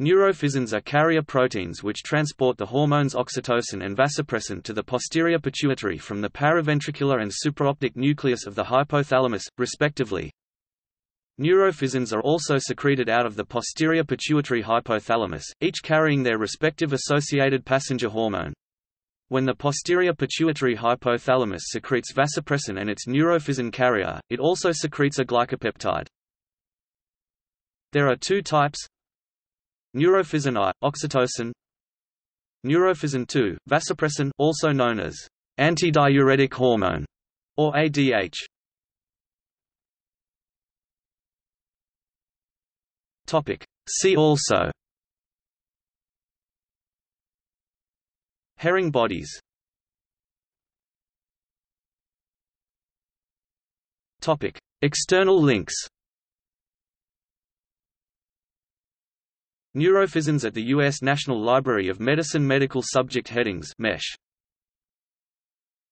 Neurophysins are carrier proteins which transport the hormones oxytocin and vasopressin to the posterior pituitary from the paraventricular and supraoptic nucleus of the hypothalamus, respectively. Neurophysins are also secreted out of the posterior pituitary hypothalamus, each carrying their respective associated passenger hormone. When the posterior pituitary hypothalamus secretes vasopressin and its neurophysin carrier, it also secretes a glycopeptide. There are two types Neurophysin I, oxytocin Neurophysin II, vasopressin also known as antidiuretic hormone, or ADH. Topic. See also Herring bodies Topic. External links Neurophysins at the U.S. National Library of Medicine Medical Subject Headings MeSH